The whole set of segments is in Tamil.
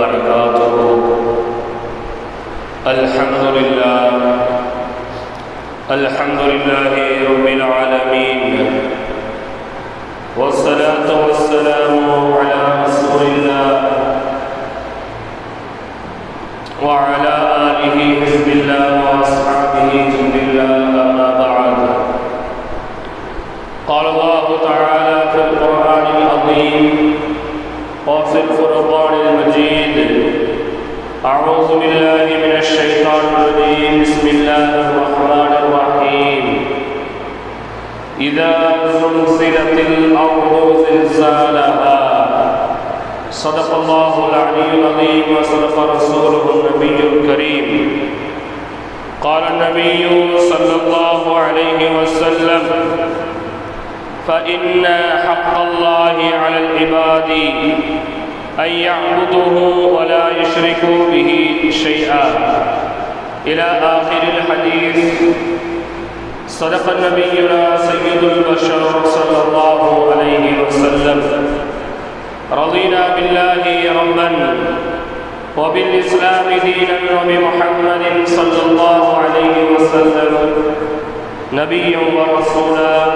وبركاته. الحمد لله. الحمد لله رب العالمين. والصلاة والسلام على رسول الله وعلى آله حزب الله وأصحابه جند الله أما بعد. قال الله تعالى في القرآن العظيم وفي الفرقان المجيد. أعوذ بالله من الشيطان الرجيم. بسم الله الرحمن الرحيم. إذا زلزلت الأرض زلزالها صدق الله العلي العظيم وصدق رسوله النبي الكريم. قال النبي صلى الله عليه وسلم فإن حق الله على العباد أن يعبدوه ولا يشركوا به شيئا. إلى آخر الحديث. صدق نبينا سيد البشر صلى الله عليه وسلم. رضينا بالله ربا وبالإسلام دينا وبمحمد صلى الله عليه وسلم. نبيا ورسولا.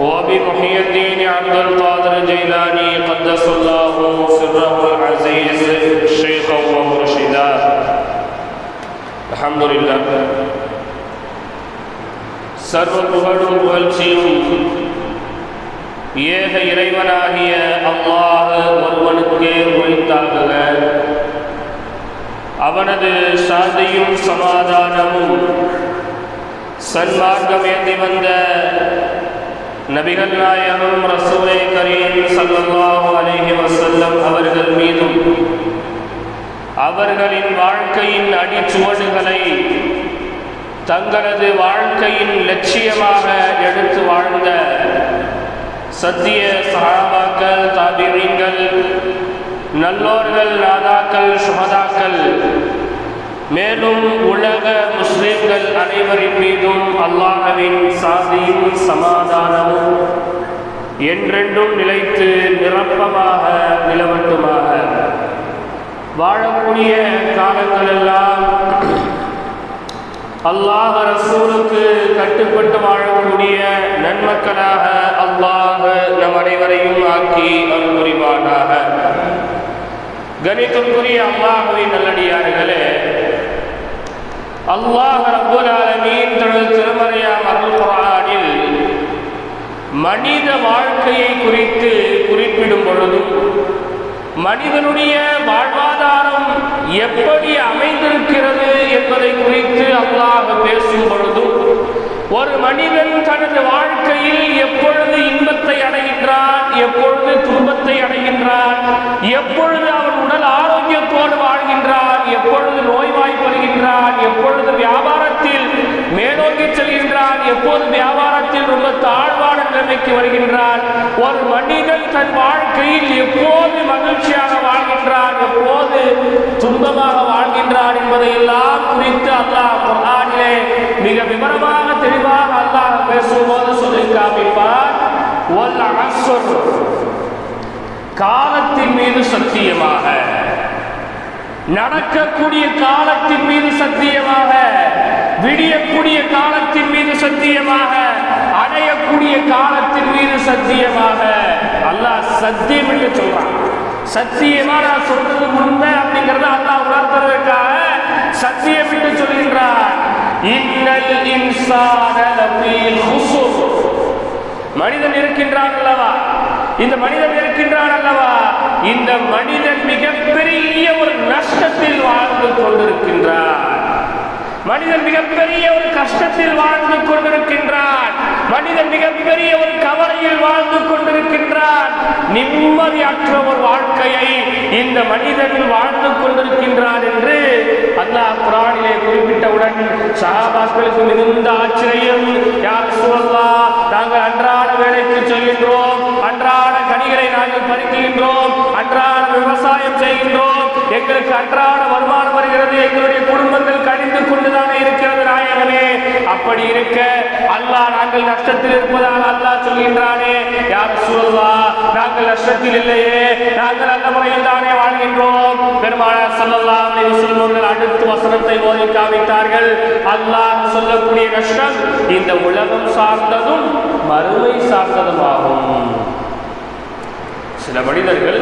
وبمحي الدين عبد القادر الجيلاني قدس الله سره العزيز شيخا ومرشدا الحمد لله சர்வ புகழும் புகழ்ச்சியும் ஏக இறைவனாகிய அல்லாஹ் ஒருவனுக்கே உரித்தாகுக அவனது சாந்தியும் சமாதானமும் சன்மார்க்கம் ஏந்தி வந்த நபிகள் நாயகம் ரசூலை கரீம் சல்லல்லாஹு அலைஹி வசல்லம் அவர்கள் மீதும் அவர்களின் வாழ்க்கையின் அடிச்சுவடுகளை தங்களது வாழ்க்கையின் லட்சியமாக எடுத்து வாழ்ந்த சத்திய சகாபாக்கள் தாபிரிங்கள் நல்லோர்கள் நாதாக்கள் சுமதாக்கள் மேலும் உலக முஸ்லிம்கள் அனைவரின் மீதும் அல்லாஹவின் சாதியும் சமாதானமும் என்றென்றும் நிலைத்து நிரப்பமாக நிலவட்டுமாக. வாழக்கூடிய காலங்களெல்லாம் அல்லாஹ் ரசூலுக்கு கட்டுப்பட்டு வாழக்கூடிய நன்மக்களாக அல்லாஹ் நம் அனைவரையும் ஆக்கி அருள் புரிவானாக கணித்துக்குரிய அல்லாஹுவின் நல்லடியார்களே அல்லாஹ் ரப்புல் ஆலமீன் தனது திருமறையாம் அருள் குரானில் மனித வாழ்க்கையை குறித்து குறிப்பிடும் பொழுதும் மனிதனுடைய வாழ்வாதாரம் எப்படி அமைந்திருக்கிறது என்பதை குறித்து அல்லாஹ் பேசும் பொழுதும் ஒரு மனிதன் தனது வாழ்க்கையில் எப்பொழுது இன்பத்தை அடைகின்றான் எப்பொழுது துன்பத்தை அடைகின்றான் எப்பொழுது அவன் உடல் ஆரோக்கியத்தோடு வாழ்கின்றான் எப்பொழுது செல்கின்றான் எப்பொழுது வியாபாரத்தில் மேலோங்கி செல்கின்றான் எப்போது வியாபாரத்தில் ரொம்ப தாழ்வான நிலைமைக்கு வருகின்றான் ஒரு மனிதன் தன் வாழ்க்கையில் எப்போது மகிழ்ச்சியாக வாழ்கின்றான் எப்போது துன்பமாக வாழ்கின்றான் என்பதை எல்லாம் குறித்து அல்லாஹ் குர்ஆனிலே மிக விவரமாக தெளிவாக அல்லாஹ் பேசும்போது சொல்லி காமிப்பார். ஒல் காலத்தின் மீது சத்தியமாக. நடக்கக்கூடிய காலத்தின் மீது சத்தியமாக விடியக்கூடிய காலத்தின் மீது சத்தியமாக அடையக்கூடிய காலத்தின் மீது சத்தியமாக அல்லாஹ் சத்தியம் என்று சொல்றான். சத்தியமா நான் சொல்றது உண்மை அப்படிங்கறத அல்லாஹ் உணர்த்துறதுக்காக சத்தியம் என்று சொல்கின்றார் மனிதன் இருக்கின்றான் அல்லவா? இந்த மனிதன் இருக்கின்றான் அல்லவா? இந்த மனிதன் மிகப்பெரிய ஒரு நஷ்டத்தில் வாழ்ந்து கொண்டிருக்கின்றார் மனிதன் மிகப்பெரிய ஒரு கஷ்டத்தில் வாழ்ந்து கொண்டிருக்கின்றான். மனிதன் மிகப்பெரிய ஒரு கவலையில் வாழ்ந்து கொண்டிருக்கின்றான். நிம்மதியற்ற ஒரு வாழ்க்கையை இந்த மனிதன் வாழ்ந்து கொண்டிருக்கின்றான் என்று அல்லாஹ் குரானிலே குறிப்பிட்டவுடன் சஹாபாக்களுக்கு மிகுந்த ஆச்சரியம் யார் சொல்லா நாங்கள் அன்றாட வேலைக்கு செல்கின்றோம் அன்றாட கனிகளை நாங்கள் பறிக்கின்றோம் விவசாயம் செய்கின்றோம். எங்களுக்கு அன்றாட வருமானம் வருகிறது. எங்களுடைய குடும்பங்கள் கழிந்து கொண்டுதானே இருக்கிறது நாயகனே. அப்படி இருக்க அல்லாஹ் நாங்கள் நஷ்டத்தில் இருப்பதால் அல்லாஹ் சொல்கின்றானே யார் சொல்லா நாங்கள் நஷ்டத்தில் இல்லையே. நாங்கள் அந்த முறையில் தானே வாழ்கின்றோம். ஸல்லல்லாஹு சொல்லலாம் வஸல்லம் அடுத்து வசனத்தை ஓதி காமித்தார்கள். அல்லாஹ் சொல்லக்கூடிய நஷ்டம் இந்த உலகம் சார்ந்ததும் மறுமை சார்ந்ததுமாகும். சில மனிதர்கள்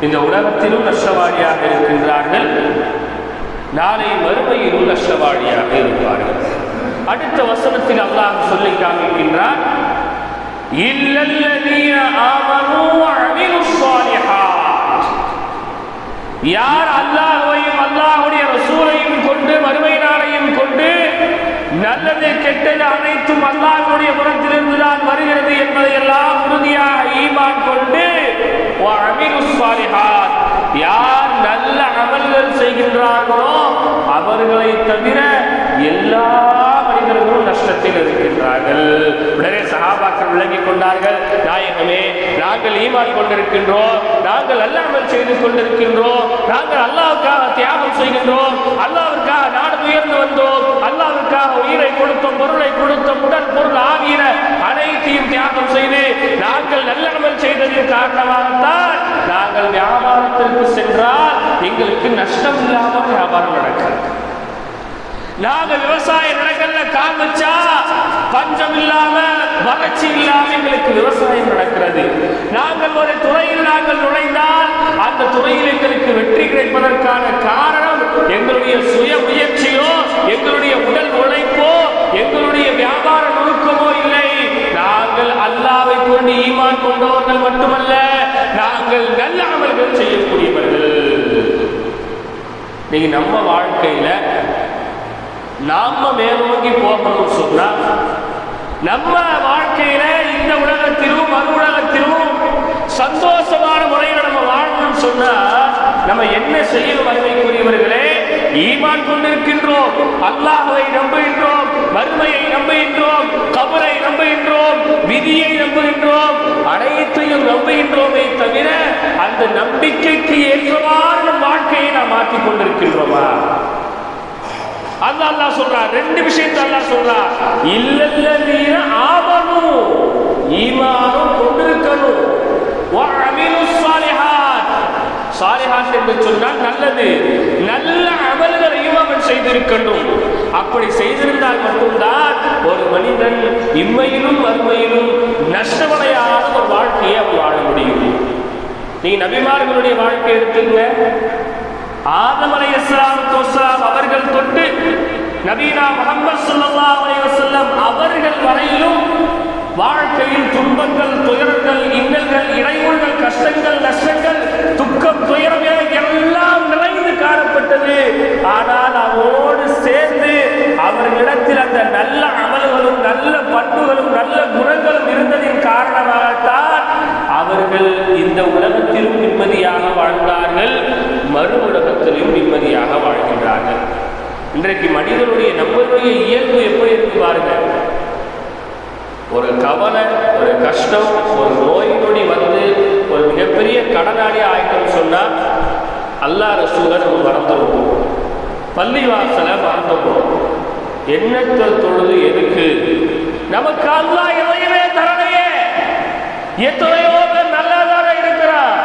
இந்த உலகத்திலும் நஷ்டவாடியாக இருக்கின்றார்கள். நாளை மறுமையிலும் நஷ்டவாடியாக இருப்பார்கள். அடுத்த வசனத்தில் அல்லாஹ் சொல்லி காமிக்கின்றார் யார் அல்லாஹையும் அல்லாஹ்வுடைய ரசூலையும் கொண்டு மறுமை நாளையும் கொண்டு நல்லது கெட்டது அனைத்தும் அல்லாஹுடைய புறத்திலிருந்து தான் வருகிறது என்பதை எல்லாம் உறுதியாக ஈமான் கொண்டு யார் நல்ல அமல்கள் செய்கின்றார்களோ அவர்களை தவிர எல்லா கஷ்டத்தில் இருக்கின்றார்கள். உடனே சகாபாக்கள் விளங்கிக் கொண்டார்கள். நாயகமே நாங்கள் ஈமான் கொண்டிருக்கின்றோம். நாங்கள் அல்லாமல் செய்து கொண்டிருக்கின்றோம். நாங்கள் அல்லாவுக்காக தியாகம் செய்கின்றோம். அல்லாவிற்காக நாடு உயர்ந்து வந்தோம். அல்லாவிற்காக உயிரை கொடுத்தோம் பொருளை கொடுத்தோம் உடல் பொருள் ஆகிய அனைத்தையும் தியாகம் செய்து நாங்கள் நல்ல அமல் செய்ததின் காரணமாகத்தான் நாங்கள் வியாபாரத்திற்கு சென்றால் எங்களுக்கு நஷ்டம் இல்லாமல் வியாபாரம் நடக்கிறது நாங்க விவசாய நிலங்கள்ல கால் வச்சா பஞ்சம் இல்லாம வறட்சி இல்லாம எங்களுக்கு விவசாயம் நடக்கிறது. நாங்கள் ஒரு துறையில் நாங்கள் நுழைந்தால் அந்த துறையில் எங்களுக்கு வெற்றி கிடைப்பதற்கான காரணம் எங்களுடைய சுய முயற்சியோ எங்களுடைய உடல் உழைப்போ எங்களுடைய வியாபார நுணுக்கமோ இல்லை. நாங்கள் அல்லாவை கொண்டு ஈமான் கொண்டவர்கள் மட்டுமல்ல நாங்கள் நல்ல அமல்கள் செய்யக்கூடியவர்கள். நீங்க நம்ம வாழ்க்கையில நாம மேலோங்கி போகணும்னு சொன்னா நம்ம வாழ்க்கையில இந்த உலகத்திலும் மறு உலகத்திலும் சந்தோஷமான முறையில் நம்ம வாழணும்னு சொன்னா நம்ம என்ன செய்யணும் வறுமைக்குரியவர்களே ஈமான் கொண்டிருக்கின்றோம் அல்லாஹுவை நம்புகின்றோம் வறுமையை நம்புகின்றோம் கபரை நம்புகின்றோம் விதியை நம்புகின்றோம் அனைத்தையும் நம்புகின்றோமே தவிர அந்த நம்பிக்கைக்கு ஏற்றவாறு நம் வாழ்க்கையை நாம் மாற்றிக் கொண்டிருக்கின்றோமா? அல்லாஹ் அல்லா சொல்றா ரெண்டு விஷயத்தை சொல்றா. இல்லல்ல நீர ஆமனு ஈமானும் கொண்டிருக்கணும் சாலிஹாத் என்று சொன்னால் நல்லது. நல்ல அமல்களையும் அவன் செய்திருக்கணும் அப்படி செய்திருந்தால் மட்டும்தான் ஒரு மனிதன் இம்மையிலும் மறுமையிலும் நஷ்டமடையாத ஒரு வாழ்க்கையை அவன் வாழ முடியும். நீ நபிமார்களுடைய வாழ்க்கை எடுத்துங்க. ஆதம் அலைஹிஸ்ஸலாத்து வஸ்ஸலாம் அவர்கள் தொட்டு நபீனா முகமது ஸல்லல்லாஹு அலைஹி அவர்கள் வரையிலும் வாழ்க்கையில் துன்பங்கள் துயரங்கள் இன்னல்கள் இடையூறுகள் கஷ்டங்கள் நஷ்டங்கள் துக்கம் துயரம் என எல்லாம் நிறைந்து காணப்பட்டது ஆனால் அவரோடு சேர்ந்து அவர்களிடத்தில் அந்த நல்ல அமல்களும் நல்ல பண்புகளும் நல்ல குணங்களும் இருந்ததின் காரணமாகத்தான் அவர்கள் இந்த உலகத்திலும் நிம்மதியாக வாழ்ந்தார்கள் மறு உலகத்திலும் நிம்மதியாக வாழ்கின்றார்கள் இன்றைக்கு மனிதனுடைய நம்மளுடைய இயல்பு எப்படி இருக்கு பாருங்க ஒரு கவலை ஒரு கஷ்டம் ஒரு நோய் நொடி வந்து ஒரு மிகப்பெரிய கடனாளியாக ஆகிட்டோம்னு சொன்னால் அல்லாஹ் ரசூலை நம்ம மறந்துடுவோம் பள்ளிவாசலை மறந்துடுவோம் எண்ணற்ற தொழுது எதுக்கு? நமக்கு அல்லா எதையுமே தரலையே. எத்தனையோ பேர் நல்லா தானே இருக்கிறான்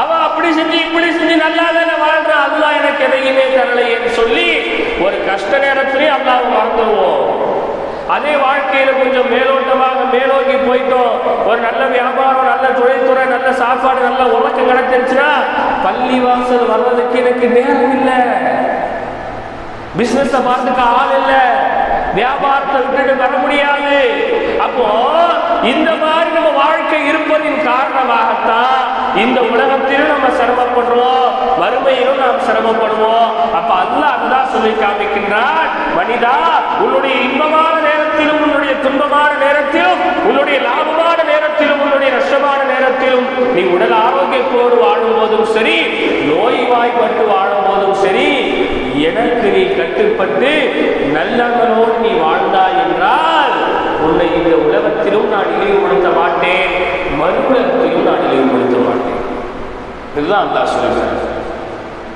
அவன் அப்படி செஞ்சு இப்படி செஞ்சு நல்லா தானே வாழ்றான் அல்லா எனக்கு எதையுமே தரலையேன்னு சொல்லி ஒரு கஷ்ட நேரத்திலேயே அல்லாஹ் மறந்துடுவோம் அதே வாழ்க்கையில் கொஞ்சம் மேலோட்டமாக மேலோக்கி போயிட்டோம். ஒரு நல்ல வியாபாரம் நல்ல தொழில்துறை நல்ல சாப்பாடு நல்ல உலக்கம் கிடைச்சிருச்சுன்னா பள்ளி வாசல் வர்றதுக்கு எனக்கு நேரம் இல்லை. பிசினஸ் பார்த்துக்க ஆள் இல்லை. வியாபாரத்தை விட்டுட்டு வர முடியாது. அப்போ இந்த மாதிரி நம்ம வாழ்க்கை இருப்பதின் காரணமாகத்தான் இந்த உலகத்திலும் நம்ம சிரமப்படுறோம் மறுமையிலும் நாம் சிரமப்படுவோம். அப்ப அல்ல அதுதான் சொல்லி காமிக்கின்றான் மனிதா உன்னுடைய இன்பமான நேரத்திலும் உன்னுடைய துன்பமான நேரத்திலும் உன்னுடைய லாபமான நேரத்திலும் உன்னுடைய நஷ்டமான நேரத்திலும் நீ உடல் ஆரோக்கியத்தோடு வாழும் போதும் சரி நோய்வாய்ப்பட்டு வாழும் போதும் சரி எனக்கு நீ கட்டுப்பட்டு நல்லவனோடு நீ வாழ்ந்தாய் என்றால் உன்னை இந்த உலகத்திலும் நான் இழிவுபடுத்த மாட்டேன். மறுபுலகத்திலும் நான் இழிவுபடுத்த மாட்டேன். இதுதான் அல்லாஹ் சொல்லுகிறார்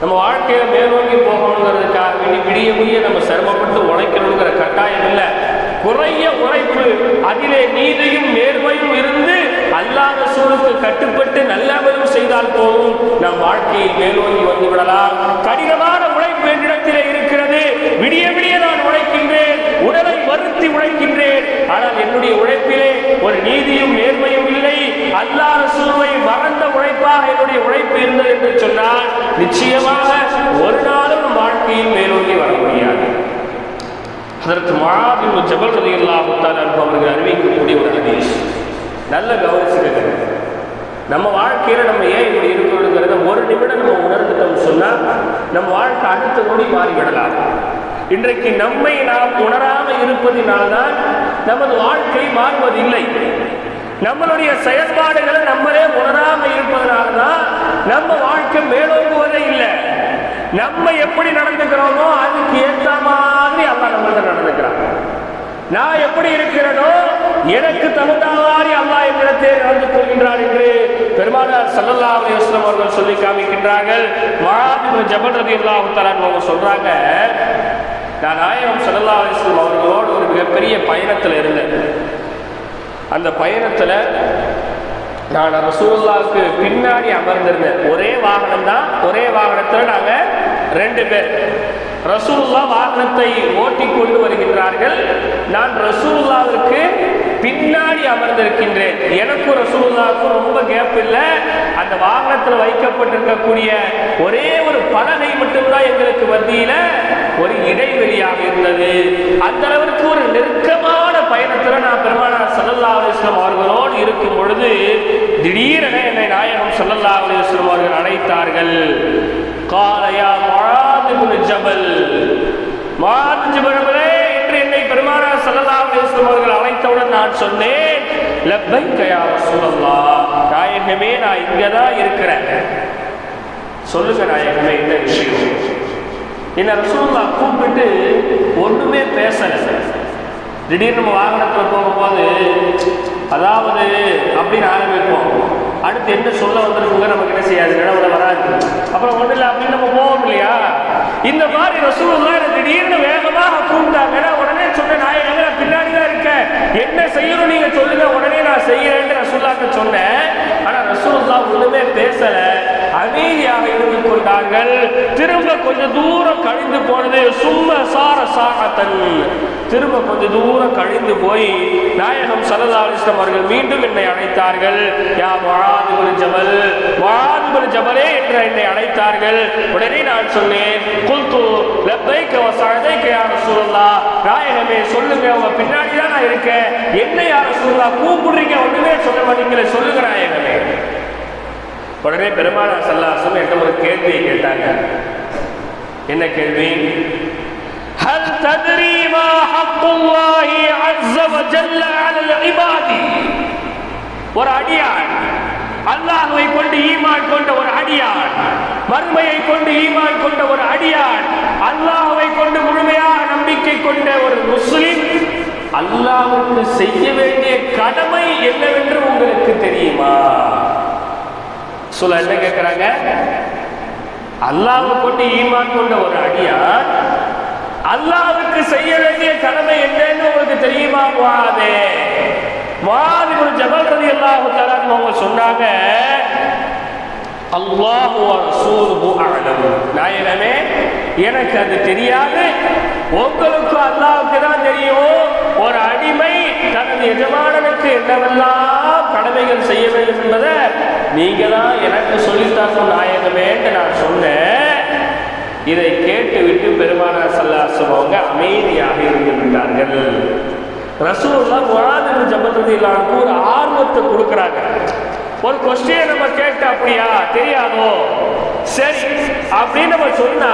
நம்ம வாழ்க்கையில மேலோங்கி போகணுங்கிறதுக்காக வேண்டி விடிய முடிய நம்ம சிரமப்பட்டு உழைக்கணுங்கிற கட்டாயம் இல்லை. குறைய உழைப்பு அதிலே நீதியும் நேர்மையும் இருந்து அல்லாத சூழலுக்கு கட்டுப்பட்டு நல்லவரும் செய்தால் போதும். நம் வாழ்க்கையை மேலோங்கி வந்து விடலாம். கடினமான உழைப்பு என்னிடத்திலே இருக்கிறது. விடிய விடிய நான் உழைக்கின்றேன். உடலை வருத்தி உழைக்கின்றேன். ஆனால் என்னுடைய உழைப்பிலே ஒரு நீதியும் நேர்மையும் இல்லை. அல்லா ரசூலை மறந்த உழைப்பாக என்னுடைய உழைப்பு இருந்தது என்று சொன்னால் நிச்சயமாக ஒரு நாளும் வாழ்க்கையில் மேலோங்கி வர முடியாது. அதற்கு மாபின் ஜபல் ரதி அல்லாஹு அவர்கள் அறிவிக்கக்கூடிய ஒரு ஹதீஸ். நல்ல கவனிச்சுக்கங்க. நம்ம வாழ்க்கையில நம்ம ஏன் இப்படி இருக்கிறோங்கிறத ஒரு நிமிடம் நம்ம உணர்ந்துட்டோம் சொன்னா நம்ம வாழ்க்கை அடுத்த நொடி மாறிவிடலாம். இன்றைக்கு நம்மை நாம் உணராம இருப்பதினால்தான் நமது வாழ்க்கை மாறுவதில்லை. நம்மளுடைய செயல்பாடுகளை நம்மளே உணராம இருப்பதனால்தான் நம்ம வாழ்க்கை மேலோங்குவதே இல்லை. நம்ம எப்படி நடந்துக்கிறோமோ அதுக்கு ஏற்ற மாதிரி அல்லாஹ் நம்மள்ட்ட நடந்துக்கிறான். நான் எப்படி இருக்கிறேனோ எனக்கு தகுந்த மாதிரி அல்லா என்னிடத்தே நடந்து கொள்கின்றான் என்று பெருமானார் சல்லல்லா அலைஹி அவர்கள் சொல்லி காமிக்கின்றார்கள். மாபிபு ஜபல் ரலியல்லாஹு தஆலா அவங்க சொல்றாங்க நான் நாயகம் சல்லல்லா அலைஹி அவர்களோடு மிகப்பெரிய பயணத்தில் இருந்தேன். அந்த பயணத்தில் நான் ரசூல்லாவுக்கு பின்னாடி அமர்ந்திருந்தேன். ஒரே வாகனம் தான் ஒரே வாகனத்தில் நாங்கள் ரெண்டு பேர். ரசூல்லா வாகனத்தை ஓட்டி கொண்டு வருகின்றார்கள். நான் ரசூல்லாவிற்கு பின்னாடி அமர்ந்திருக்கின்றேன். எனக்கும் ரசூல்லாவுக்கும் ரொம்ப கேப் இல்லை. அந்த வாகனத்தில் வைக்கப்பட்டிருக்கக்கூடிய ஒரே ஒரு பலகை மட்டும்தான் எங்களுக்கு மத்தியில் ஒரு இடைவெளியாக இருந்தது. அந்த அளவிற்கு ஒரு நெருக்கமான பயணத்தில் நான் பெருமானார் சல்லல்லா அலிஸ்லாம் அவர்களோடு இருக்கும் பொழுது திடீரென என்னை நாயகம் சல்லல்லா அலிஸ்லாம் அவர்கள் அழைத்தார்கள். காலையா மழாது ஜபல் மழாது ஜபலே என்று என்னை பெருமானார் சல்லல்லா அலிஸ்லாம் அவர்கள் அழைத்தவுடன் நான் சொன்னேன் லப்பைக்க யா நாயகமே நான் இங்கே தான் இருக்கிறேன். சொல்லுங்க நாயகமே என்ன விஷயம். என்ன ரசூல்லா கூப்பிட்டு ஒண்ணுமே பேசல. திடீர்னு நம்ம வாகனத்தில் போகும்போது அதாவது அப்படின்னு ஆரம்பிப்போம். அடுத்து என்ன சொல்ல வந்திருக்குங்க நமக்கு என்ன செய்யாது? நிலவுல வராது. அப்புறம் ஒன்றும் இல்லை அப்படின்னு நம்ம போவோம் இல்லையா? இந்த மாதிரி ரசூல்லா திடீர்னு வேகமாக கூப்பிட்டாங்கன்னா உடனே சொன்ன நாயகம் நான் பின்னாடி தான் இருக்கேன் என்ன செய்யணும் நீங்க சொல்லுங்க உடனே நான் செய்யறேன்னு ரசூல்லாக்கு சொன்னேன். ஆனா ரசூல்லா ஒண்ணுமே பேசல. அமைதியாக இருந்து கொண்டார்கள். திரும்ப கொஞ்சம் தூரம் கழிந்து போனது சும்ம சார சாகத்தன் திரும்ப கொஞ்சம் தூரம் கழிந்து போய் நாயகம் சல்லா அவர்கள் மீண்டும் என்னை அழைத்தார்கள். யா மொழாதுபுரி ஜபல் மொழாதுபுரி ஜபலே என்று என்னை அழைத்தார்கள். உடனே நான் சொன்னேன் குல்து லப்பைக்க வசதைக்க யார சூழல்லா நாயகமே சொல்லுங்க உங்க பின்னாடி தான் நான் இருக்கேன். என்ன யார சூழலா கூப்பிடுறீங்க? ஒண்ணுமே சொல்ல மாட்டீங்களே சொல்லுங்க நாயகமே. உடனே பெருமானார் சல்லாசம் என்ற ஒரு கேள்வியை கேட்டாங்க என்ன கேள்வி هل تدري ما حق الله عز وجل على العباد ஒரு அடியான் அல்லாஹுவை கொண்டு ஈமான் கொண்ட ஒரு அடியான் மறுமையை கொண்டு ஈமான் கொண்ட ஒரு அடியான் அல்லாஹுவை கொண்டு முழுமையாக நம்பிக்கை கொண்ட ஒரு முஸ்லிம் அல்லாஹ்வுக்கு செய்ய வேண்டிய கடமை என்னவென்று உங்களுக்கு தெரியுமா சொல்ல என்ன கேட்கிறாங்க அல்லாஹ் கொண்டு ஈமான் கொண்ட ஒரு அடியார் அல்லாவுக்கு செய்ய வேண்டிய கடமை என்னன்னு உங்களுக்கு தெரியுமா? போகாதே மாதிரி ஒரு ஜபல் ரதி அல்லாஹு தலான்னு அவங்க சொன்னாங்க அல்லாஹு ரசூலுஹு அலம் நாயகமே எனக்கு அது தெரியாது. உங்களுக்கும் அல்லாவுக்கு தான் தெரியும். ஒரு அடிமை தனது எஜமானனுக்கு என்னவெல்லாம் கடமைகள் செய்ய வேண்டும் என்பதை நீங்க தான் எனக்கு சொல்லித்தாக்கும் நாயகமேன்ட்டு நான் சொன்னேன். இதை கேட்டுவிட்டு பெருமானார் சல்லாசுவங்க அவங்க அமைதியாக இருந்து விட்டார்கள். ரசூல்லா முழாது ஜபத்தது இல்லாமல் ஒரு ஆர்வத்தை கொடுக்குறாங்க. ஒரு கொஸ்டினை நம்ம கேட்ட அப்படியா? தெரியாதோ? சரி அப்படின்னு நம்ம சொன்னா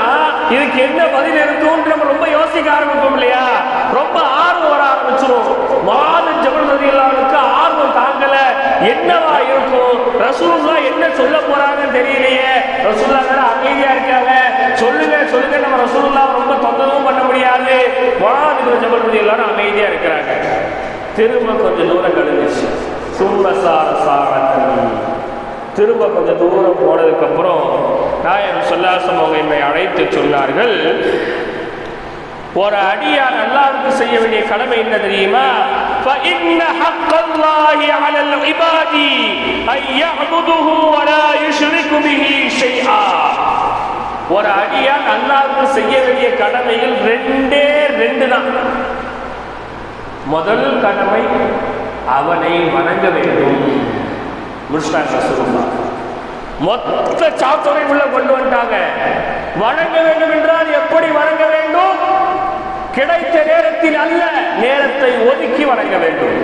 இதுக்கு என்ன பதில் இருக்கும்னு நம்ம ரொம்ப யோசிக்க ஆரம்பிப்போம் இல்லையா? ரொம்ப ஆர்வம் வர ஆரம்பிச்சிரும். மாத ஜபல் ரதியல்லாவுக்கு ஆர்வம் தாங்கல. என்னவா இருக்கும்? ரசூல்லா என்ன சொல்ல போறாங்கன்னு தெரியலையே. ரசூல்லா வேற அமைதியா இருக்காங்க. சொல்லுங்க சொல்லுங்க. நம்ம ரசூல்லா ரொம்ப தொந்தரவும் பண்ண முடியாது. மாத ஜபல் ரதியல்லான்னு அமைதியா இருக்கிறாங்க. திரும்ப கொஞ்சம் தூரம் கழிஞ்சிச்சு சும்ம சார சாரத்தனி திரும்ப கொஞ்சம் தூரம் போனதுக்கப்புறம் நாயன் சொல்லாசம் அவங்க என்னை அழைத்து சொன்னார்கள். ஒரு அடியார் அல்லாவுக்கு செய்ய வேண்டிய கடமை என்ன தெரியுமா? ஒரு அடியார் அல்லாவுக்கு செய்ய வேண்டிய கடமையில் ரெண்டே ரெண்டு தான். முதல் கடமை அவனை வணங்க வேண்டும். முடிச்சிட்டாங்க சொல்லுமா மொத்த சாத்தரை உள்ள கொண்டு வந்துட்டாங்க. வணங்க வேண்டும் என்றால் எப்படி வணங்க வேண்டும்? கிடைத்த நேரத்தில் அல்ல நேரத்தை ஒதுக்கி வணங்க வேண்டும்.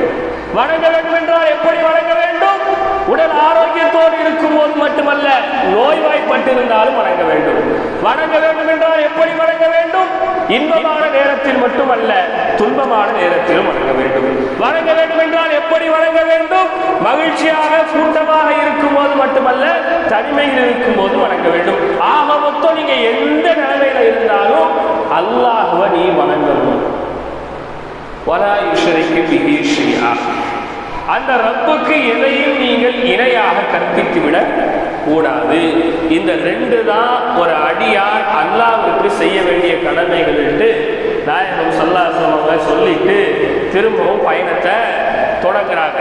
வணங்க வேண்டும் என்றால் எப்படி வணங்க வேண்டும்? உடல் ஆரோக்கியத்தோடு இருக்கும் போது மட்டுமல்ல நோய்வாய்ப்பட்டிருந்தாலும் வணங்க வேண்டும். வணங்க வேண்டும் என்றால் எப்படி வணங்க வேண்டும்? இன்பமான நேரத்தில் மட்டுமல்ல துன்பமான நேரத்திலும் வணங்க வேண்டும். வணங்க வேண்டும் என்றால் எப்படி வணங்க வேண்டும்? மகிழ்ச்சியாக கூட்டமாக இருக்கும் போது மட்டுமல்ல தனிமையில் இருக்கும் போது வணங்க வேண்டும். ஆக மொத்தம் நீங்க எந்த நிலைமையில இருந்தாலும் அல்லாஹுவ நீ வணங்கணும். வலா யுஷரிக்கு பிஹி அந்த ரப்புக்கு எதையும் நீங்கள் இணையாக கற்பித்து விட கூடாது. இந்த ரெண்டு தான் ஒரு அடியார் அல்லாவுக்கு செய்ய வேண்டிய கடமைகள் என்று நாயகம் சல்லாசம் சொல்லிட்டு திரும்பவும் பயணத்தை தொடங்குறாங்க.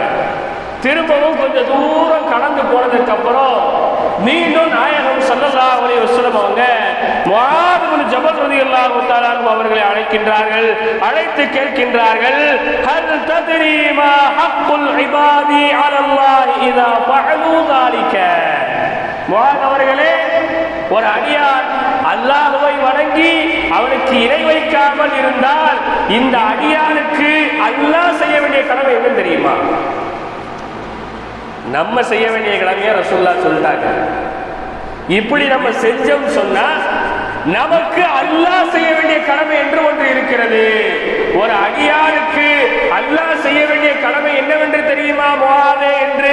திரும்பவும் கொஞ்சம் தூரம் கடந்து போனதுக்கு அப்புறம் மீண்டும் நாயகம் சல்லல்லா அலி வசலம் அவங்க ஜபத் ஜபல் ரதி அல்லா அவர்களை அழைக்கின்றார்கள் அழைத்து கேட்கின்றார்கள் ஹல் தத்ரீமா ஹக்குல் இபாதி அலல்லாஹி இதா ஃபஅலு தாலிக அவர்களே ஒரு அடியார் அல்லாஹுவை வணங்கி அவனுக்கு இணை வைக்காமல் இருந்தால் இந்த அடியாருக்கு அல்லாஹ் செய்ய வேண்டிய கடமை என்ன தெரியுமா? நம்ம செய்ய வேண்டிய கடமையை ரசூல்லா சொல்லிட்டாங்க. இப்படி நம்ம செஞ்சோம் சொன்னா நமக்கு அல்லாஹ் செய்ய வேண்டிய கடமை என்று ஒன்று இருக்கிறது. ஒரு அடியாருக்கு அல்லாஹ் செய்ய வேண்டிய கடமை என்னவென்று தெரியுமா? போகாதே என்று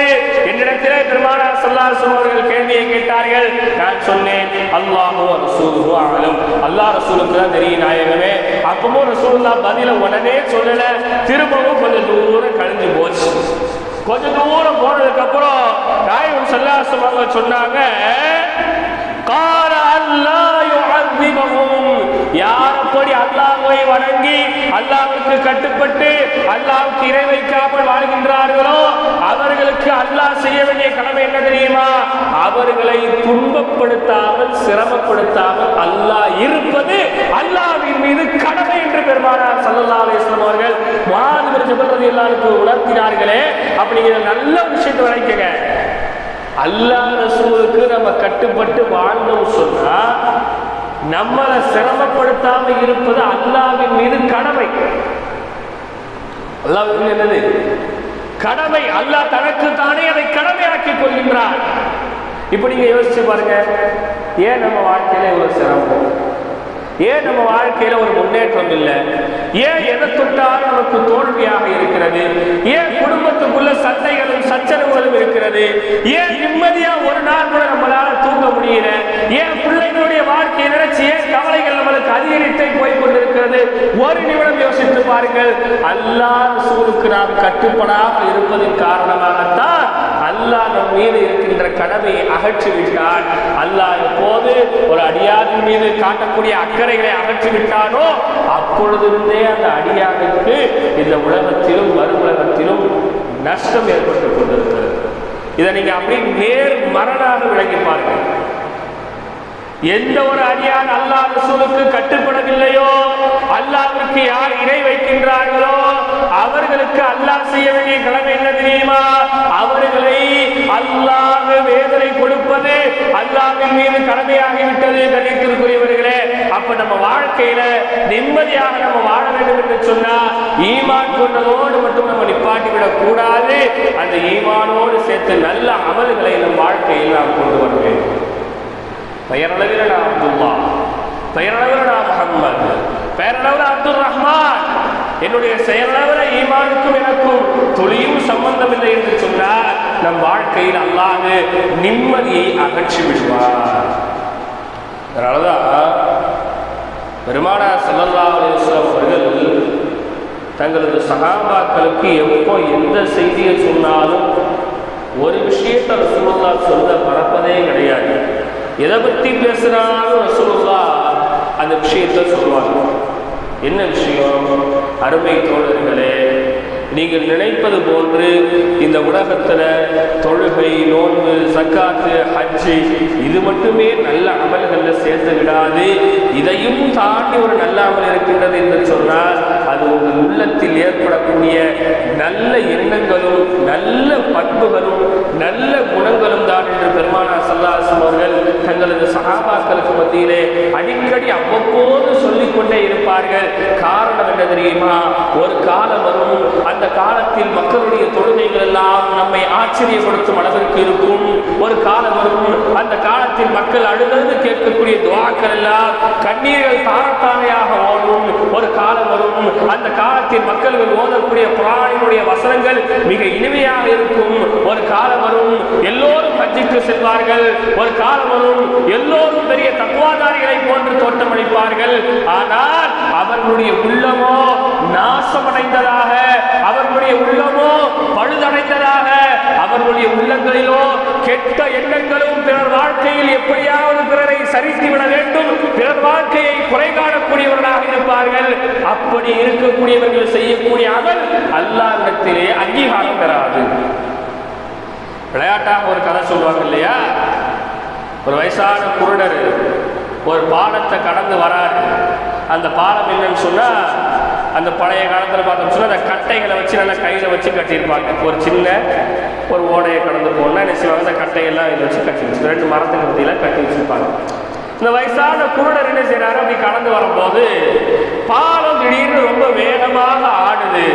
என்னிடத்தில் பெருமானார் ஸல்லல்லாஹு அவர்கள் கேள்வியை கேட்டார்கள். நான் சொன்னேன் அல்லாஹோ ரசூலுஹு ஆலம் அல்லாஹ் ரசூலுக்கு தான் தெரியும் நாயகமே அப்பவும் ரசூல்லா பதில உடனே சொல்லல. திரும்பவும் கொஞ்சம் தூரம் கழிஞ்சு போச்சு. கொஞ்ச தூரம் போனதுக்கு அப்புறம் நாயகம் சல்லாசம் அவங்க சொன்னாங்க கால அல்லா யார் அப்படி அல்லாஹை வணங்கி அல்லாஹ்வுக்கு கட்டுப்பட்டு அல்லாஹ்வுக்கு இறை வைக்காமல் வாழ்கின்றார்களோ அவர்களுக்கு அல்லாஹ் செய்ய வேண்டிய கடமை என்ன தெரியுமா? அவர்களை துன்பப்படுத்தாமல் சிரமப்படுத்தாமல் அல்லாஹ் இருப்பது அல்லாவின் மீது கடமை என்று பெருமானார் ஸல்லல்லாஹு அலைஹி அவர்கள் முஆத் பின் எல்லாருக்கும் உணர்த்தினார்களே. அப்படிங்கிற நல்ல விஷயத்தை வரைக்குங்க. அல்லாஹ் ரசூலுக்கு நம்ம கட்டுப்பட்டு வாழ்ந்தோம் சொன்னா நம்மளை சிரமப்படுத்தாம இருப்பது அல்லாவின் மீது கடமை. அல்லாஹ்வின் என்னது? கடமை. அல்லாஹ் தனக்கு தானே அதை கடமையாக்கிக் கொள்கின்றார் இப்ப நீங்க யோசிச்சு பாருங்க. ஏன் நம்ம வாழ்க்கையில இவ்வளவு சிரமம்? ஏன் நம்ம வாழ்க்கையில ஒரு முன்னேற்றம் இல்லை? ஏன் எதை தொட்டாலும் நமக்கு தோல்வியாக இருக்கிறது? ஏன் குடும்பத்துக்குள்ள சண்டைகளும் சச்சரவுகளும் இருக்கிறது? ஏன் நிம்மதியா ஒரு நாள் கூட நம்மளால தூங்க முடியல? ஏன் பிள்ளைகளுடைய வாழ்க்கையை நினைச்சு ஏன் கவலைகள் நம்மளுக்கு அதிகரித்தே போய் கொண்டிருக்கிறது? ஒரு நிமிடம் யோசித்து பாருங்கள். அல்லாஹ் சூருக்கு நாம் கட்டுப்படாமல் இருப்பதன் காரணமாகத்தான் அல்லாஹ் நம் மீது இருக்கின்ற கடமையை அகற்றிவிட்டான். அல்லாஹ் எப்போது ஒரு அடியாரின் மீது காட்டக்கூடிய அக்கறைகளை அகற்றிவிட்டானோ அப்பொழுதிருந்தே அந்த அடியாருக்கு இந்த உலகத்திலும் மறுஉலகத்திலும் நஷ்டம் ஏற்பட்டுக் கொண்டிருக்கிறது. இதை நீங்க அப்படி நேர் மரணாக விளங்கி பாருங்கள். எந்த ஒரு அடியான் அல்லாஹ் ரசூலுக்கு கட்டுப்படவில்லையோ அல்லாவிற்கு யார் இணை வைக்கின்றார்களோ அவர்களுக்கு அல்லாஹ் செய்ய வேண்டிய கடமை என்ன தெரியுமா? அவர்கள் அல்லாஹ் வேதனை கொடுப்பது அல்லாவின் மீது கடமையாகிவிட்டது கணித்திற்குரியவர்களே அப்ப நம்ம வாழ்க்கையில நிம்மதியாக நம்ம வாழ வேண்டும் என்று சொன்னா ஈமான் கொண்டதோடு மட்டும் நம்ம நிப்பாட்டிவிடக் கூடாது. அந்த ஈமானோடு சேர்த்து நல்ல அமல்களை நம் வாழ்க்கையில் நாம் கொண்டு வர வேண்டும். பெயரளவில் நான் அப்துல்லா பெயரளவில் நான் முகம்மது பெயரளவில் அப்துல் ரஹ்மான் என்னுடைய செயலாளர ஈமானுக்கும் எனக்கும் தொழிலும் சம்பந்தம் இல்லை என்று சொன்னால் நம் வாழ்க்கையில் அல்லாது நிம்மதியை அகற்றி விடுவார். அதனாலதான் பெருமானார் ஸல்லல்லாஹு அலைஹி அவர்கள் தங்களது சகாபாக்களுக்கு எப்போ எந்த செய்தியை சொன்னாலும் ஒரு விஷயத்தை ரசூலுல்லா சொல்ல மறப்பதே கிடையாது. எதை பற்றி பேசுகிறாலும் ரசூலுல்லா அந்த விஷயத்தை சொல்லுவாங்க என்ன விஷயம்? அருமை தோழர்களே நீங்கள் நினைப்பது போன்று இந்த உலகத்தில் தொழுகை நோன்பு சக்காத்து ஹஜ்ஜு இது மட்டுமே நல்ல அமல்களில் சேர்த்து விடாது இதையும் தாண்டி ஒரு நல்ல அமல் இருக்கின்றது என்று சொன்னால் அது உங்கள் உள்ளத்தில் ஏற்படக்கூடிய நல்ல எண்ணங்களும் நல்ல பண்புகளும் நல்ல குணங்களும் தான் என்று பெருமானார் சல்லாசம் அவர்கள் தங்களது சகாபாக்களுக்கு மத்தியிலே அடிக்கடி அவ்வப்போது சொல்லிக் கொண்டே இருப்பார்கள். காரணம் என்ன தெரியுமா? ஒரு காலம் வரும் அந்த காலத்தில் மக்களுடைய தொழுகைகள் எல்லாம் நம்மை ஆச்சரியப்படுத்தும் அளவிற்கு இருக்கும். ஒரு காலம் வரும் அந்த காலத்தில் மக்கள் அழுதழுது கேட்கக்கூடிய துவாக்கள் எல்லாம் கண்ணீர்கள் தாரத்தாரையாக ஓடும் ஒரு காலம் வரும் அந்த காலத்தில் மக்கள்கள் ஓதக்கூடிய புராணினுடைய வசனங்கள் மிக இனிமையாக இருக்கும். ஒரு காலம் வரும் எல்லோரும் ஹஜ்ஜுக்கு செல்வார்கள். ஒரு காலம் வரும் எல்லோரும் பெரிய தக்குவாதாரிகளை போன்று தோற்றமளிப்பார்கள். ஆனால் அவர்களுடைய உள்ளமோ நாசமடைந்ததாக அவர்களுடைய உள்ளமோ பழுதடைந்ததாக அவர்களுடைய உள்ளங்களிலோ கெட்ட எண்ணங்களும் பிறர் வாழ்க்கையில் எப்படியாவது பிறரை சரித்து விட வேண்டும். பிறர் வாழ்க்கையை குறை காணக்கூடியவர்களாக இருப்பார்கள். அப்படி இருக்கக்கூடியவர்கள் செய்யக்கூடிய அமல் அல்லாவிடத்திலே அங்கீகாரம் பெறாது. விளையாட்டாக ஒரு கதை சொல்லுவாங்க இல்லையா? ஒரு வயசான குருடர் ஒரு பாலத்தை கடந்து வராரு. அந்த பாலம் என்னன்னு சொன்னா அந்த பழைய காலத்தில் பார்த்தோம். சொன்னா அந்த கட்டைகளை வச்சு நல்லா கையில் வச்சு கட்டியிருப்பாங்க. ஒரு சின்ன ஒரு ஓடையை கடந்து போனால் என்ன செய்வாங்க? அந்த கட்டையெல்லாம் இதை வச்சு கட்டி வச்சு ரெண்டு மரத்துக்கு மத்தியில் கட்டி வச்சிருப்பாங்க. இந்த வயசான குருடர் என்ன செய்கிறாரு அப்படி கடந்து வரும்போது பாலம் திடீர்னு ரொம்ப வேகமாக ஆடுது.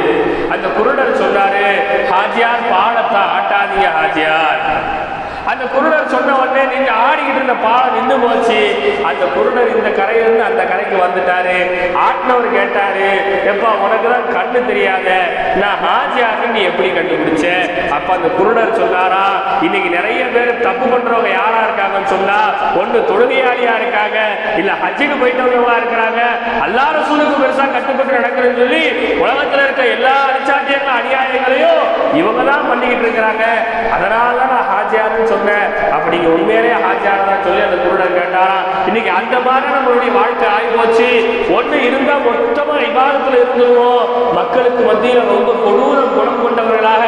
அந்த குருடர் சொன்னாரு ஹாஜியார் பாலத்தை ஆட்டாதீங்க ஹாஜியார். அந்த குருடர் சொன்ன உடனே நீங்க ஆடிக்கிட்டு இருந்த பாலம் நின்று போச்சு. அந்த குருடர் இந்த கரையிலிருந்து அந்த கரைக்கு வந்துட்டாரு. ஆட்டினவர் கேட்டாரு எப்பா உனக்கு தான் கண்ணு தெரியாத. நான் ஹாஜியாக நீ எப்படி கண்டுபிடிச்ச? அப்ப அந்த குருடர் சொன்னாரா இன்னைக்கு நிறைய பேர் தப்பு பண்றவங்க யாரா இருக்காங்கன்னு சொன்னா ஒண்ணு தொழுகையாளியா இருக்காங்க இல்ல ஹஜ்ஜுக்கு போயிட்டவங்களா இருக்கிறாங்க. எல்லாரும் சூழ்நிலை பெருசா கட்டுப்பட்டு நடக்கிறதுன்னு சொல்லி உலகத்துல இருக்க எல்லா அரிச்சாட்டியங்களும் அநியாயங்களையும் இவங்க தான் பண்ணிக்கிட்டு இருக்கிறாங்க. அதனால தான் நான் ஹாஜியாருன்னு சொன்னேன் அப்படி நீங்க உண்மையிலே ஹாஜியார் தான் சொல்லி அந்த குருடன் கேட்டாரா இன்னைக்கு அந்த மாதிரி நம்மளுடைய வாழ்க்கை ஆகி போச்சு ஒண்ணு இருந்தா மொத்தமா விவாதத்துல இருந்துருவோம். மக்களுக்கு மத்தியில ரொம்ப கொடூரம் குணம் கொண்டவர்களாக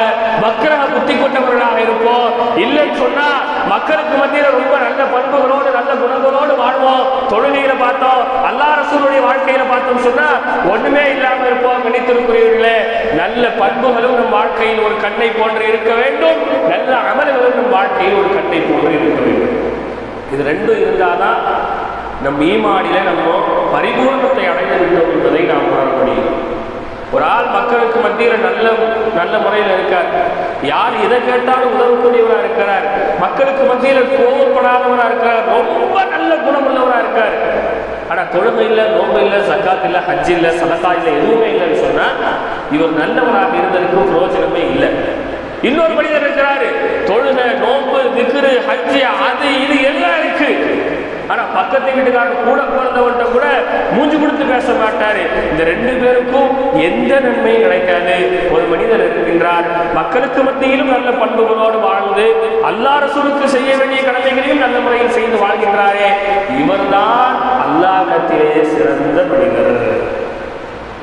மக்களாக புத்தி கொண்டவர்களாக இருப்போம். இல்லைன்னு சொன்னா மக்களுக்கு மத்தியில ரொம்ப நல்ல பண்புகளோடு நல்ல குணங்களோடு வாழ்வோம். தொழுகையில பார்த்தோம் அல்லா ரசூலுடைய வாழ்க்கையில பார்த்தோம் சொன்னா ஒண்ணுமே இல்லாம இருப்போம் நினைத்திருக்கிறீர்களே நல்ல பண்புகளும் நம் வாழ்க்கையில் ஒரு கண்ணை போன்று இருக்க வேண்டும். நல்ல அமல்களும் நம் வாழ்க்கையில் ஒரு கட்டை போன்று இருக்க வேண்டும். இது ரெண்டும் இருந்தாதான் நம் ஈமாடியில நம்ம பரிபூர்ணத்தை அடைந்து விட்டோம் என்பதை நாம் உணர முடியும். ஒரு ஆள் மக்களுக்கு மத்தியில் நல்ல நல்ல முறையில் இருக்கார். யார் எதை கேட்டாலும் உதவக்கூடியவராக இருக்கிறார். மக்களுக்கு மத்தியில் கோவப்படாதவராக இருக்கிறார். ரொம்ப நல்ல குணமுள்ளவராக இருக்கார். ஆனால் தொழுமை இல்லை நோம்பு இல்லை சக்காத் இல்லை ஹஜ் இல்லை சதக்கா இல்லை எதுவுமே இல்லைன்னு சொன்னால் இவர் நல்லவராக இருந்ததுக்கு பிரயோஜனமே இல்லை. இன்னொரு மனிதர் இருக்கிறாரு. தொழுக நோம்பு திக்ரு ஹஜ்ஜி அது இது எல்லாம் இருக்கு. ஆனா பக்கத்து வீட்டுக்காரன் கூட பிறந்தவன்ட்ட கூட மூஞ்சி கொடுத்து பேச மாட்டாரு. இந்த ரெண்டு பேருக்கும் எந்த நன்மையும் கிடைக்காது. ஒரு மனிதர் இருக்கின்றார். மக்களுக்கு மத்தியிலும் நல்ல பண்புகளோடு வாழ்ந்து அல்லா ரசூலுக்கு செய்ய வேண்டிய கடமைகளையும் நல்ல முறையில் செய்து வாழ்கின்றாரே. இவர்தான் அல்லாஹத்திலே சிறந்த மனிதர்.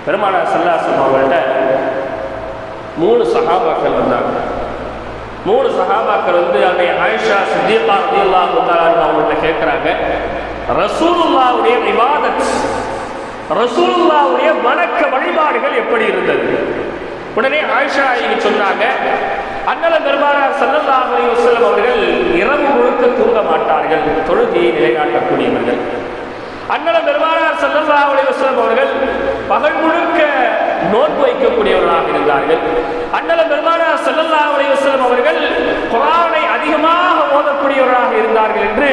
பெருமானார் சல்லாசம் அவங்கள்ட்ட மூணு சகாபாக்கள் வந்தாங்க. மூணு சகாபாக்கள் வந்து அன்னை ஆயிஷா சித்தியல்லா ரதியல்லா அவங்கள்ட்ட கேட்குறாங்க ரசூலுல்லாவுடைய இபாதத் ரசூலுல்லாவுடைய வணக்க வழிபாடுகள் எப்படி இருந்தது? உடனே ஆயிஷா இங்க சொன்னாங்க அண்ணல பெருமானார் சல்லல்லா அலி வசலம் அவர்கள் இரவு முழுக்க தூங்க மாட்டார்கள் தொழுகையை நிலைநாட்டக்கூடியவர்கள். அண்ணல பெருமானார் சல்லல்லா அலி வசலம் அவர்கள் பகல் முழுக்க நோன்பு வைக்கக்கூடியவர்களாக இருந்தார்கள். அண்ணல பெருமானார் செல்லல்லா அலைஹி அவர்கள் குரானை அதிகமாக ஓதக்கூடியவர்களாக இருந்தார்கள் என்று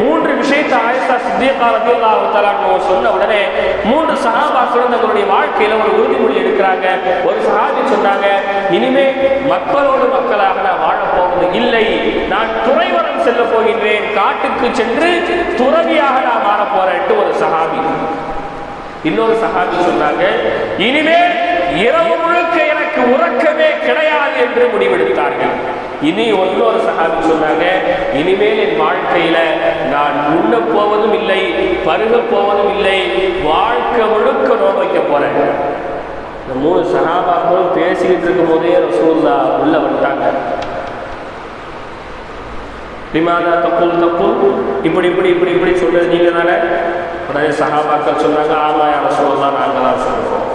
மூன்று விஷயத்தை ஆயிஷா சித்தியக்கா ரலியல்லாஹு தஆலா சொன்ன உடனே மூன்று சகாபா தங்களுடைய வாழ்க்கையில ஒரு உறுதிமொழி எடுக்கிறாங்க. ஒரு சகாபி சொன்னாங்க இனிமே மக்களோடு மக்களாக நான் வாழப்போவது இல்லை. நான் துறைவரம் செல்ல போகின்றேன். காட்டுக்கு சென்று துறவியாக நான் மாறப்போறேன் என்று ஒரு சகாபி இன்னொரு சகாபி சொன்னாங்க இனிமேல் இரவு முழுக்க எனக்கு உறக்கமே கிடையாது என்று முடிவெடுத்தார்கள். இனி ஒன்னொரு சகாபி சொன்னாங்க இனிமேல் என் வாழ்க்கையில நான் உண்ண போவதும் இல்லை பருக போவதும் இல்லை வாழ்க்கை முழுக்க நோய் வைக்க போறேன். இந்த மூணு சகாபாக்களும் பேசிக்கிட்டு இருக்கும் போதே ரசூல்லா உள்ள வந்துட்டாங்க. விமாதா தப்புல் தப்புல் இப்படி இப்படி இப்படி இப்படி சொல்றது நீங்க தானே உடனே சகாபாக்கள் சொன்னாங்க ஆமாம் யார சொல்லலாம் நாங்கள் தான் சொல்றோம்.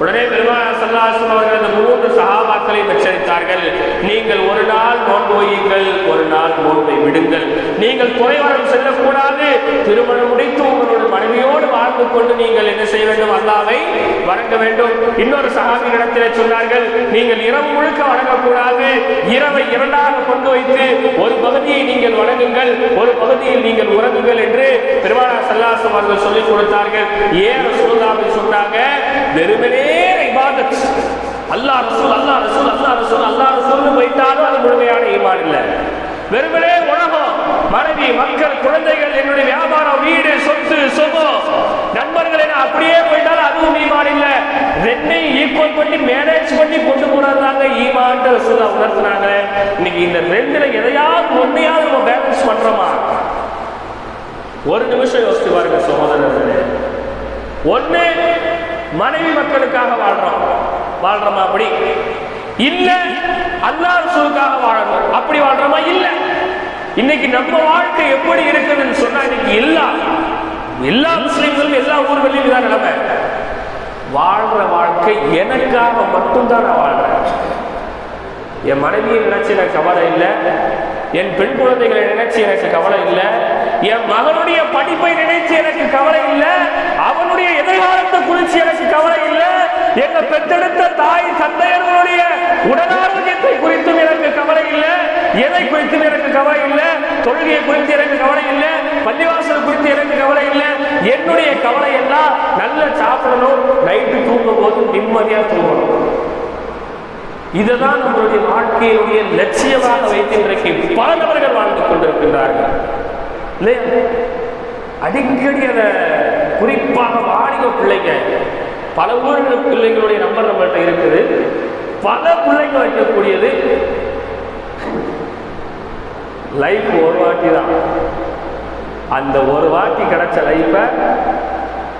உடனே பெருமாள் சல்லாசம் அவர்கள் அந்த மூன்று சகாபாக்களை எச்சரித்தார்கள் நீங்கள் ஒரு நாள் நோன்பு வையுங்கள் ஒரு நாள் நோன்பை விடுங்கள். நீங்கள் குறைவரம் செல்லக்கூடாது. திருமணம் முடித்து உங்களோட மனைவியோடு வாழ்ந்து கொண்டு நீங்கள் என்ன செய்ய வேண்டும்? அல்லாவை வணங்க வேண்டும். இன்னொரு சகாபி இடத்திலே சொன்னார்கள் நீங்கள் இரவு முழுக்க வணங்கக்கூடாது. இரவை இரண்டாக கொண்டு வைத்து ஒரு பகுதியை நீங்கள் வணங்குங்கள். ஒரு பகுதியில் நீங்கள் உறங்குங்கள் என்று பெருமாள் சல்லாசம் அவர்கள் சொல்லிக் கொடுத்தார்கள். ஏன் சொல்லாமல் சொன்னாங்க? வெறுமனே இபாதத். அல்லா ரசூல் அல்லா ரசூல் அல்லா ரசூல் அல்லா ரசூல்னு போயிட்டாலும் அது முழுமையான ஈமான் இல்லை. வெறுமனே உலகம் மனைவி மக்கள் குழந்தைகள் என்னுடைய வியாபாரம் வீடு சொத்து சுகம். நண்பர்கள் என அப்படியே போயிட்டாலும் அதுவும் ஈமான் இல்லை. ரெண்டையும் ஈக்குவல் பண்ணி மேனேஜ் பண்ணி கொண்டு போறாங்க ஈமான் ரசூலா உணர்த்தினாங்க இன்னைக்கு இந்த ரெண்டுல எதையாவது ஒன்னையாவது நம்ம பேலன்ஸ் பண்றோமா? ஒரு நிமிஷம் யோசிச்சு பாருங்க சகோதரர்களே. ஒன்னு மனைவி மக்களுக்காக வாழ்றோம். வாழ்றோமா அப்படி? இல்ல அல்லாஹ் ரசூலுக்காக வாழணும். அப்படி வாழ்றோமா? இல்ல. இன்னைக்கு நம்ம வாழ்க்கை எப்படி இருக்குதுன்னு சொன்னா இன்னைக்கு எல்லா எல்லா முஸ்லீம்களும் எல்லா ஊர்களிலும் இதான் நிலைமை. வாழ்ற வாழ்க்கை எனக்காக மட்டும்தான் நான் வாழ்றேன். என் மனைவியை நினைச்சு எனக்கு கவலை இல்லை. என் பெண் குழந்தைகளை நினைச்சு எனக்கு கவலை இல்லை. என் மகனுடைய படிப்பை நினைச்சு எனக்கு கவலை இல்லை. அவனுடைய எதிர்காலத்தை குறித்து எனக்கு கவலை இல்லை. எங்க பெற்றெடுத்த தாய் தந்தையர்களுடைய உடலாரோக்கியத்தை குறித்தும் எனக்கு கவலை இல்லை. எதை குறித்தும் எனக்கு கவலை இல்லை. தொழுகையை குறித்து எனக்கு கவலை இல்லை. பள்ளிவாசல் குறித்து எனக்கு கவலை இல்லை. என்னுடைய கவலை எல்லாம் நல்ல சாப்பிடணும். நைட்டு தூங்கும் போது நிம்மதியா தூங்கணும். இதுதான் நம்மளுடைய வாழ்க்கையினுடைய லட்சியமாக வைத்து இன்றைக்கு பல வாழ்ந்து கொண்டிருக்கின்றார்கள். இல்லையா? அடிக்கடி அதை குறிப்பாக வாணிக பிள்ளைங்க பல ஊர்கள் பிள்ளைங்களுடைய நம்பர் நம்மள்கிட்ட இருக்குது. பல பிள்ளைங்க வைக்கக்கூடியது லைஃப் ஒரு வாட்டி தான் அந்த ஒரு வாட்டி கிடைச்ச லைஃபை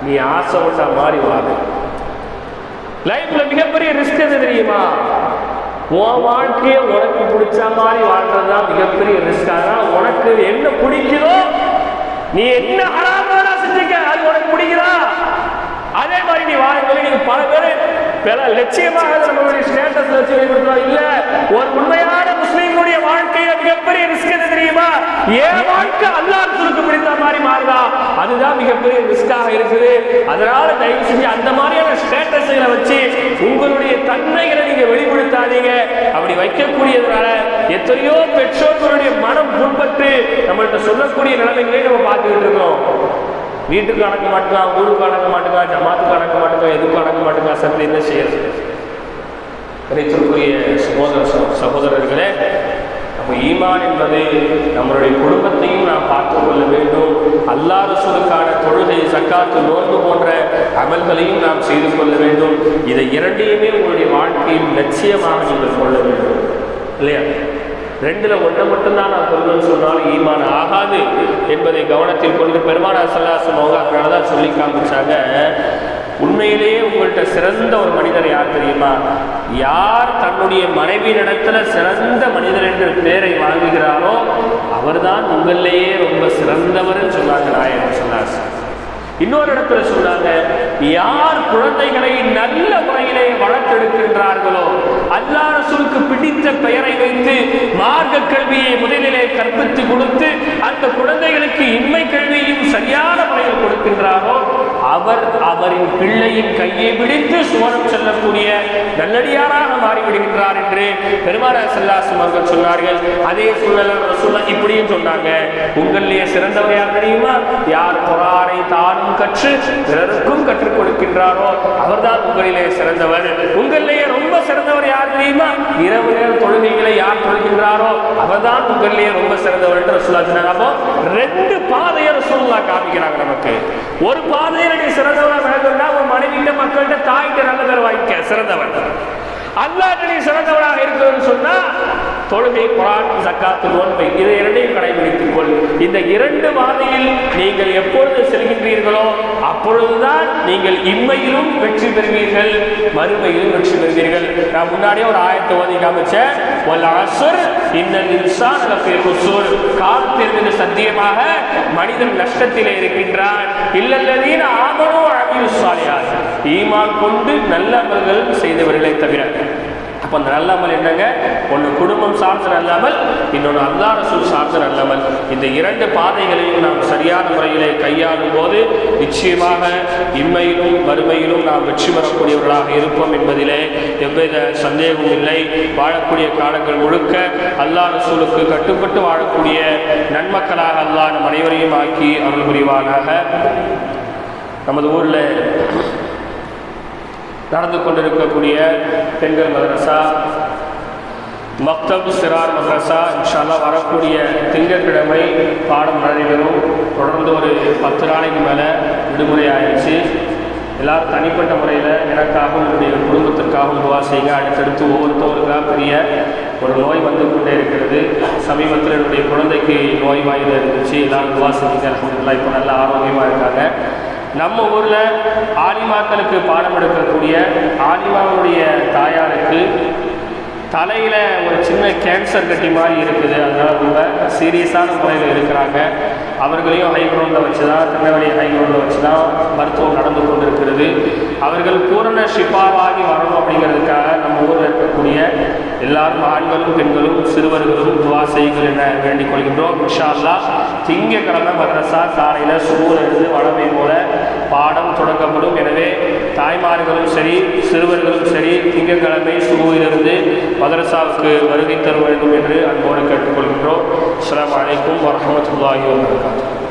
நீ ஆசைப்பட்ட மாதிரி வாங்க லைஃப்ல மிகப்பெரிய ரிஸ்க் எது தெரியுமா? உன் வாழ்க்கையை உனக்கு பிடிச்ச மாதிரி வாழ்றது தான் மிகப்பெரிய ரிஸ்க் ஆனால் உனக்கு என்ன பிடிக்குதோ நீ என்ன ஹராமான செஞ்சுக்க. அது உனக்கு பிடிக்குதா? அதே மாதிரி நீ வாழ்க்கையில நீங்க பல பேர் பல லட்சியமாக நம்மளுடைய ஸ்டேட்டஸ் வச்சு வெளிப்படுத்துறோம் இல்ல ஒரு உண்மையான முஸ்லீம்களுடைய வாழ்க்கையில மிகப்பெரிய ரிஸ்க் எது தெரியுமா? ஏன் வாழ்க்கை அல்லாஹ் சுருக்கு பிடித்த மாதிரி மாறுதா? அதுதான் மிகப்பெரிய ரிஸ்காக இருக்குது. அதனால தயவு செஞ்சு அந்த மாதிரியான ஸ்டேட்டஸ்களை வச்சு உங்களுடைய தன்மைகளை நீங்க வெளிப்படுத்தாதீங்க. அப்படி வைக்கக்கூடியதுனால எத்தனையோ பெற்றோர்களுடைய மனம் புண்பட்டு நம்மள்கிட்ட சொல்லக்கூடிய நிலைமைகளை நம்ம பார்த்துக்கிட்டு இருக்கோம். வீட்டுக்கு அடக்க மாட்டேங்கான் ஊருக்கு அடக்க மாட்டேங்கான் ஜமாத்துக்கு அடக்க மாட்டேங்கான் எதுக்கும் அடக்க மாட்டேங்கான் சத்து என்ன செய்யறது? கிடைத்திருக்கூடிய சகோதர சகோதரர்களே நம்ம ஈமான் என்பது நம்மளுடைய குடும்பத்தையும் நாம் பார்த்து கொள்ள வேண்டும். அல்லாஹ் ரசூலுக்கான தொழுகை சக்காத்து நோன்பு போன்ற அமல்களையும் நாம் செய்து கொள்ள வேண்டும். இதை இரண்டையுமே உங்களுடைய வாழ்க்கையின் லட்சியமாக நீங்கள் கொள்ள வேண்டும். இல்லையா? ரெண்டுல ஒன்றை மட்டும்தான் நான் சொல்லணும்னு சொன்னாலும் ஈமான் ஆகாது என்பதை கவனத்தில் கொண்டு பெருமானா சல்லாசம் அவங்க அதனால தான் சொல்லி காமிச்சாங்க. உண்மையிலேயே உங்கள்கிட்ட சிறந்த ஒரு மனிதர் யார் தெரியுமா? யார் தன்னுடைய மனைவியினிடத்துல சிறந்த மனிதர் என்ற பெயரை வாங்குகிறாரோ அவர்தான் உங்களிலேயே ரொம்ப சிறந்தவர்னு சொன்னாங்க நாயகன் சொன்னார் இன்னொரு இடத்துல சொன்னாங்க யார் குழந்தைகளை நல்ல முறையிலே வளர்த்தெடுக்கின்றார்களோ அல்லாஹ் ரசூலுக்கு பிடித்த பெயரை வைத்து மார்க்க கல்வியை முதலிலே கற்பித்து கொடுத்து அந்த குழந்தைகளுக்கு இன்மை கல்வியையும் சரியான முறையில் கொடுக்கின்றாரோ அவர் அவரின் பிள்ளையின் கையை பிடித்து சுவனம் செல்லக்கூடிய நல்லடியாராக மாறிவிடுகின்றார் என்று பெருமாள் செல்லாசம் அவர்கள் சொன்னார்கள். அதே சூழ்நிலை ரசூலா இப்படியும் சொன்னாங்க. உங்களிலேயே சிறந்தவர் யார் தெரியுமா? யார் பொறாரை தானும் கற்று பிறருக்கும் கற்றுக் கொடுக்கின்றாரோ அவர்தான் உங்களிலே சிறந்தவர். உங்களிலேயே ரொம்ப சிறந்தவர் யார் தெரியுமா? இரவு நேர தொழுகைகளை யார் தொழுகின்றாரோ அவர்தான் உங்களிலேயே ரொம்ப சிறந்தவர் என்று ரசூலா சொன்னாங்க அப்போ ரெண்டு பாதையை ரசூல்லா காமிக்கிறாங்க நமக்கு. ஒரு பாதையை நீ சிறந்தவரா விளங்குனா உன் மனைவிட்ட மக்கள்கிட்ட தாய்கிட்ட நல்ல பேர் வாங்கிக்க சிறந்தவன் அல்லாஹ் நீ சிறந்தவனாக இருக்கிறன்னு சொன்னா தொழுகை குரான் சக்காத்து நோன்பை இதை இரண்டையும் கடைபிடித்துக் கொள். இந்த இரண்டு வாதையில் நீங்கள் எப்பொழுது செல்கின்றீர்களோ அப்பொழுதுதான் நீங்கள் இம்மையிலும் வெற்றி பெறுவீர்கள் மறுமையிலும் வெற்றி பெறுவீர்கள். நான் முன்னாடியே ஒரு ஆயத்தை ஓதி காமிச்சேன். வல் அஸ்ர் இன்னல் இன்சான் லஃபீ குஸ்ர் காலத்தின் மீது சத்தியமாக மனிதன் நஷ்டத்திலே இருக்கின்றான். இல்லல்லதீன ஆமனு அமிலு சாலியாத் ஈமான் கொண்டு நல்ல அமல்கள் செய்தவர்களை தவிர அப்போ அந்த நல்லமல் என்னங்க? ஒன்று குடும்பம் சார்ந்த நல்லமல் இன்னொன்று அல்லா ரசூல் சார்ந்த நல்லமல் இந்த இரண்டு பாதைகளையும் நாம் சரியான முறையிலே கையாளும் போது நிச்சயமாக இம்மையிலும் வறுமையிலும் நாம் வெற்றி பெறக்கூடியவர்களாக இருப்போம் என்பதிலே எவ்வித சந்தேகமும் இல்லை. வாழக்கூடிய காலங்கள் முழுக்க அல்லா ரசூலுக்கு கட்டுப்பட்டு வாழக்கூடிய நன்மக்களாக அல்லா நம் அனைவரையும் ஆக்கி அருள் புரிவானாக. நமது ஊரில் நடந்து கொண்டிருக்கக்கூடிய பெண்கள் மதரசா மக்தப் சிறார் மதரசா இன்ஷால்லா வரக்கூடிய திங்கட்கிழமை பாடம் நடைபெறும். தொடர்ந்து ஒரு பத்து நாளைக்கு மேலே விடுமுறை ஆயிடுச்சு. எல்லாரும் தனிப்பட்ட முறையில் எனக்காகவும் என்னுடைய குடும்பத்திற்காகவும் துவா செய்யுங்க. அடுத்தடுத்து ஒவ்வொருத்தவருக்காக பெரிய ஒரு நோய் வந்து கொண்டே இருக்கிறது. சமீபத்தில் என்னுடைய குழந்தைக்கு நோய் வாயில் இருந்துச்சு. எல்லாரும் துவா செஞ்சுங்க. இப்போ நல்லா ஆரோக்கியமாக இருக்காங்க. நம்ம ஊரில் ஆலிமாக்களுக்கு பாடம் எடுக்கக்கூடிய ஆலிமாவுடைய தாயாருக்கு தலையில் ஒரு சின்ன கேன்சர் கட்டி மாதிரி இருக்குது. அதனால் ரொம்ப சீரியஸான முறையில் இருக்கிறாங்க அவர்களையும் ஹை கிரவுண்டில் வச்சு தான் திருநெல்வேலி ஹை கிரவுண்டில் வச்சு தான் மருத்துவம் நடந்து கொண்டிருக்கிறது. அவர்கள் பூரண ஷிஃபாவாகி வரணும் அப்படிங்கிறதுக்காக நம்ம ஊரில் இருக்கக்கூடிய எல்லாரும் ஆண்களும் பெண்களும் சிறுவர்களும் துவா செய்யுங்கள் என வேண்டிக் கொள்கின்றோம். இன்ஷா திங்கக்கிழமை மதரசா காலையில் சுகூரிலிருந்து வளமை போல பாடம் தொடங்கப்படும். எனவே தாய்மார்களும் சரி சிறுவர்களும் சரி திங்கட்கிழமை சுகூரிலிருந்து மதரசாவுக்கு வருகை தர வேண்டும் என்று அன்போடு கேட்டுக்கொள்கின்றோம். அஸ்ஸலாமு அலைக்கும் வரஹ்மத்துல்லாஹி Lord.